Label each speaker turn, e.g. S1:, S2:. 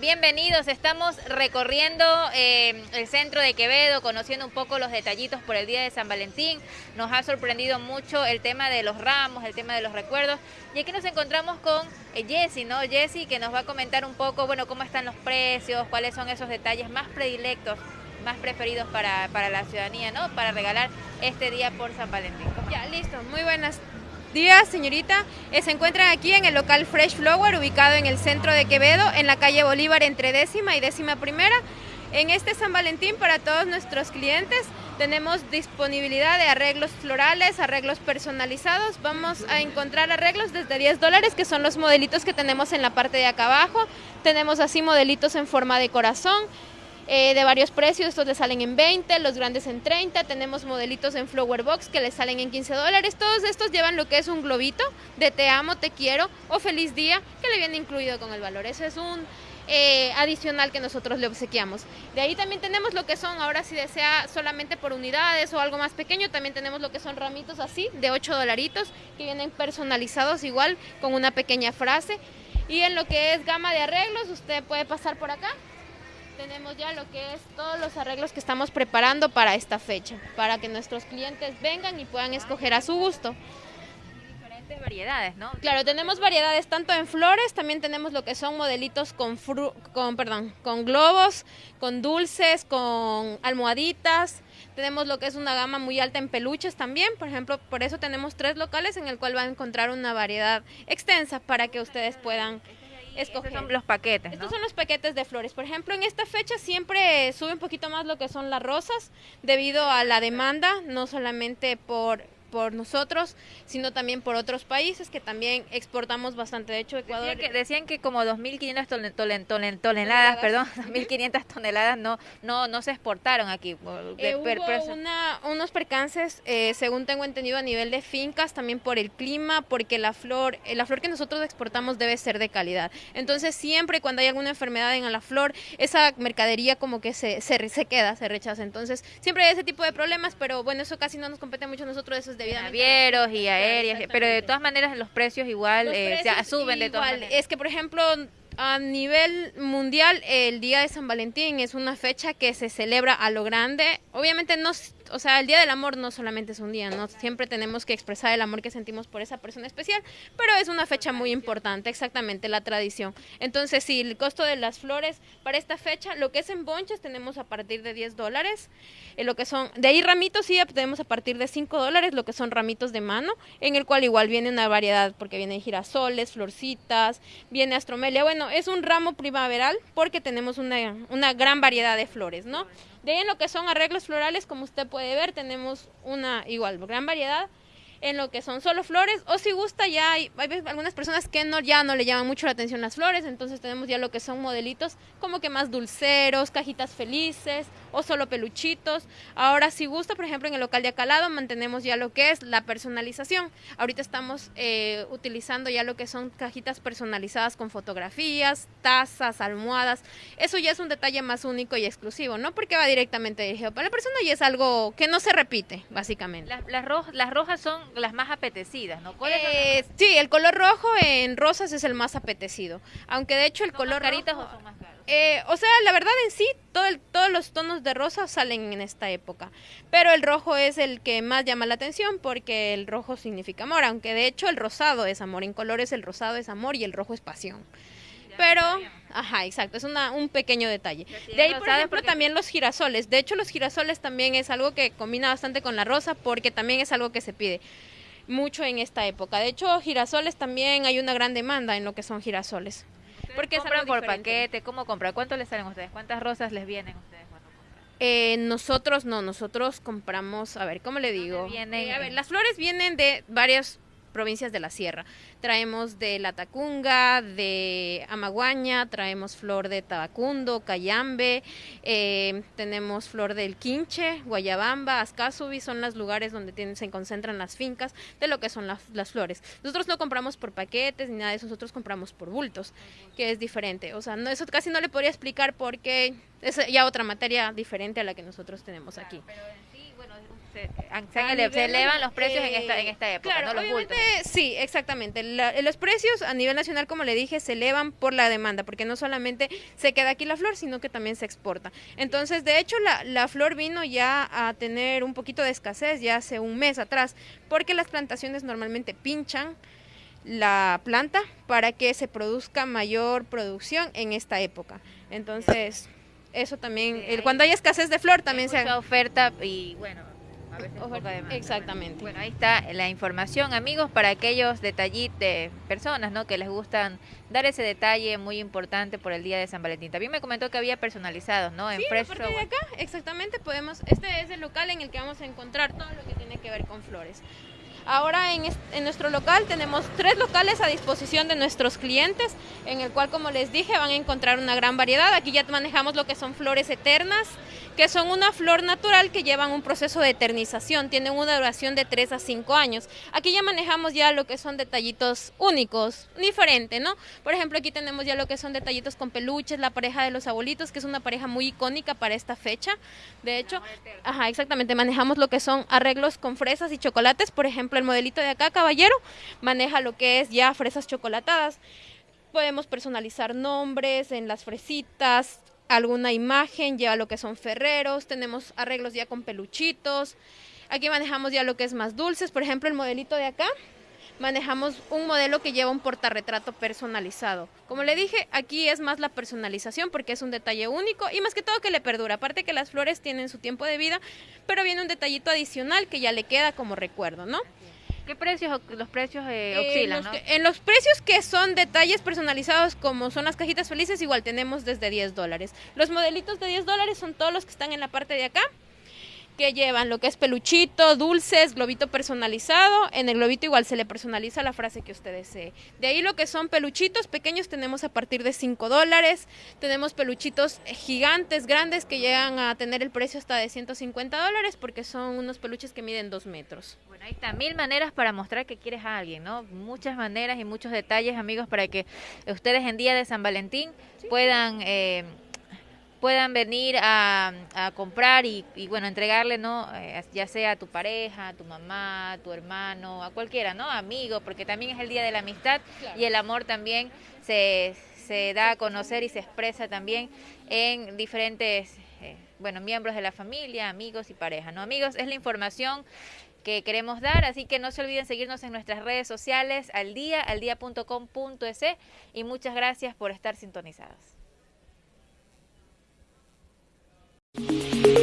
S1: bienvenidos. Estamos recorriendo eh, el centro de Quevedo, conociendo un poco los detallitos por el día de San Valentín. Nos ha sorprendido mucho el tema de los ramos, el tema de los recuerdos. Y aquí nos encontramos con eh, Jessy, ¿no? Jessy que nos va a comentar un poco, bueno, cómo están los precios, cuáles son esos detalles más predilectos, más preferidos para, para la ciudadanía, ¿no? Para regalar este día por San Valentín.
S2: Ya, listo. Muy buenas días, señorita. Eh, se encuentran aquí en el local Fresh Flower, ubicado en el centro de Quevedo, en la calle Bolívar, entre décima y décima primera. En este San Valentín, para todos nuestros clientes, tenemos disponibilidad de arreglos florales, arreglos personalizados. Vamos a encontrar arreglos desde 10 dólares, que son los modelitos que tenemos en la parte de acá abajo. Tenemos así modelitos en forma de corazón, eh, de varios precios, estos le salen en 20, los grandes en 30, tenemos modelitos en Flower Box que les salen en 15 dólares, todos estos llevan lo que es un globito de te amo, te quiero o feliz día que le viene incluido con el valor, eso es un eh, adicional que nosotros le obsequiamos. De ahí también tenemos lo que son, ahora si desea solamente por unidades o algo más pequeño, también tenemos lo que son ramitos así de 8 dolaritos que vienen personalizados igual con una pequeña frase. Y en lo que es gama de arreglos, usted puede pasar por acá tenemos ya lo que es todos los arreglos que estamos preparando para esta fecha, para que nuestros clientes vengan y puedan escoger a su gusto.
S1: Diferentes variedades, ¿no?
S2: Claro, tenemos variedades tanto en flores, también tenemos lo que son modelitos con, con, perdón, con globos, con dulces, con almohaditas. Tenemos lo que es una gama muy alta en peluches también, por ejemplo, por eso tenemos tres locales en el cual va a encontrar una variedad extensa para que ustedes puedan estos
S1: son los paquetes.
S2: Estos son los paquetes de flores. Por ejemplo, en esta fecha siempre sube un poquito más lo que son las rosas debido a la demanda, no solamente por por nosotros, sino también por otros países que también exportamos bastante. De hecho, Ecuador...
S1: Decían que, decían que como 2.500 toneladas, perdón, 2.500 toneladas no, no, no se exportaron aquí.
S2: Eh, hubo una, unos percances, eh, según tengo entendido, a nivel de fincas, también por el clima, porque la flor, eh, la flor que nosotros exportamos debe ser de calidad. Entonces, siempre cuando hay alguna enfermedad en la flor, esa mercadería como que se, se, se queda, se rechaza. Entonces, siempre hay ese tipo de problemas, pero bueno, eso casi no nos compete mucho a nosotros, eso es
S1: Navieros y aéreas, pero de todas maneras los precios igual eh, se suben de todas maneras.
S2: Es que, por ejemplo, a nivel mundial, el Día de San Valentín es una fecha que se celebra a lo grande. Obviamente no o sea, el Día del Amor no solamente es un día, ¿no? Siempre tenemos que expresar el amor que sentimos por esa persona especial, pero es una fecha muy importante, exactamente, la tradición. Entonces, sí, el costo de las flores para esta fecha, lo que es en bonches tenemos a partir de 10 dólares, eh, lo que son, de ahí ramitos sí tenemos a partir de 5 dólares, lo que son ramitos de mano, en el cual igual viene una variedad, porque vienen girasoles, florcitas, viene astromelia, bueno, es un ramo primaveral porque tenemos una, una gran variedad de flores, ¿no? De ahí lo que son arreglos florales, como usted puede ver, tenemos una igual gran variedad. En lo que son solo flores o si gusta ya hay, algunas personas que no ya no le llaman mucho la atención las flores entonces tenemos ya lo que son modelitos como que más dulceros cajitas felices o solo peluchitos ahora si gusta por ejemplo en el local de acalado mantenemos ya lo que es la personalización ahorita estamos eh, utilizando ya lo que son cajitas personalizadas con fotografías tazas almohadas eso ya es un detalle más único y exclusivo no porque va directamente dirigido para la persona y es algo que no se repite básicamente
S1: las, las rojas son las más apetecidas, ¿no?
S2: Eh, sí, el color rojo en rosas es el más apetecido. Aunque de hecho el color.
S1: caritas o son más caros?
S2: Eh, o sea, la verdad en sí, todo todos los tonos de rosa salen en esta época. Pero el rojo es el que más llama la atención porque el rojo significa amor. Aunque de hecho el rosado es amor. En colores el rosado es amor y el rojo es pasión pero, ajá, exacto, es una, un pequeño detalle. De ahí, por ejemplo, también los girasoles. De hecho, los girasoles también es algo que combina bastante con la rosa porque también es algo que se pide mucho en esta época. De hecho, girasoles también hay una gran demanda en lo que son girasoles.
S1: Porque compran por paquete, ¿cómo compran? ¿Cuánto les salen a ustedes? ¿Cuántas rosas les vienen a ustedes cuando compran?
S2: Eh, nosotros no, nosotros compramos, a ver, ¿cómo le digo? Eh, a ver, las flores vienen de varios provincias de la sierra. Traemos de La Tacunga, de Amaguaña, traemos flor de Tabacundo, Cayambe, eh, tenemos flor del Quinche, Guayabamba, Azcasubi, son los lugares donde tienen, se concentran las fincas de lo que son las flores. Nosotros no compramos por paquetes ni nada de eso, nosotros compramos por bultos, que es diferente. O sea, no, eso casi no le podría explicar porque es ya otra materia diferente a la que nosotros tenemos aquí.
S1: Se, elevan los precios en, esta, en esta eh, época,
S2: ¿no? Los bultos. Sí, exactamente. los precios a nivel nacional, como le dije, se elevan por la demanda, porque no solamente se queda aquí la flor, sino que también se exporta. Entonces, de hecho, la, la flor vino ya a tener un poquito de escasez ya hace un mes atrás, porque las plantaciones normalmente pinchan la planta para que se produzca mayor producción en esta época. Entonces, eso también, cuando hay escasez de flor también
S1: se... Mucha oferta y bueno,
S2: Exactamente.
S1: Bueno, ahí está la información, amigos, para aquellos detallitos de personas, ¿no? Que les gustan dar ese detalle muy importante por el día de San Valentín. También me comentó que había personalizados, ¿no?
S2: En sí, Fresh de acá, exactamente, podemos, este es el local en el que vamos a encontrar todo lo que tiene que ver con flores. Ahora en, en, nuestro local tenemos tres locales a disposición de nuestros clientes, en el cual, como les dije, van a encontrar una gran variedad. Aquí ya manejamos lo que son flores eternas, que son una flor natural que llevan un proceso de eternización, tienen una duración de 3 a 5 años. Aquí ya manejamos ya lo que son detallitos únicos, diferentes, ¿no? Por ejemplo, aquí tenemos ya lo que son detallitos con peluches, la pareja de los abuelitos, que es una pareja muy icónica para esta fecha. De hecho, ajá, exactamente, manejamos lo que son arreglos con fresas y chocolates, por ejemplo, el modelito de acá, caballero, maneja lo que es ya fresas chocolatadas. Podemos personalizar nombres en las fresitas, alguna imagen, lleva lo que son ferreros, tenemos arreglos ya con peluchitos. Aquí manejamos ya lo que es más dulces, por ejemplo, el modelito de acá. Manejamos un modelo que lleva un portarretrato personalizado. Como le dije, aquí es más la personalización porque es un detalle único y más que todo que le perdura. Aparte que las flores tienen su tiempo de vida, pero viene un detallito adicional que ya le queda como recuerdo, ¿no?
S1: ¿Qué precios, los precios eh, oscilan?
S2: en los precios que son detalles personalizados como son las cajitas felices, igual tenemos desde 10 dólares. Los modelitos de 10 dólares son todos los que están en la parte de acá que llevan lo que es peluchito, dulces, globito personalizado. En el globito igual se le personaliza la frase que usted desee. De ahí lo que son peluchitos pequeños tenemos a partir de 5 dólares. Tenemos peluchitos gigantes, grandes, que llegan a tener el precio hasta de 150 dólares porque son unos peluches que miden 2 metros.
S1: Bueno, ahí está, mil maneras para mostrar que quieres a alguien, ¿no? Muchas maneras y muchos detalles, amigos, para que ustedes en día de San Valentín puedan... Eh, puedan venir a, comprar y, bueno, entregarle, ¿no? Eh, ya sea a tu pareja, a tu mamá, a tu hermano, a cualquiera, ¿no? Amigo, porque también es el día de la amistad y el amor también se, se da a conocer y se expresa también en diferentes, eh, bueno, miembros de la familia, amigos y pareja, ¿no? Amigos, es la información que queremos dar, así que no se olviden seguirnos en nuestras redes sociales al día, al día.com.es y muchas gracias por estar sintonizados. Música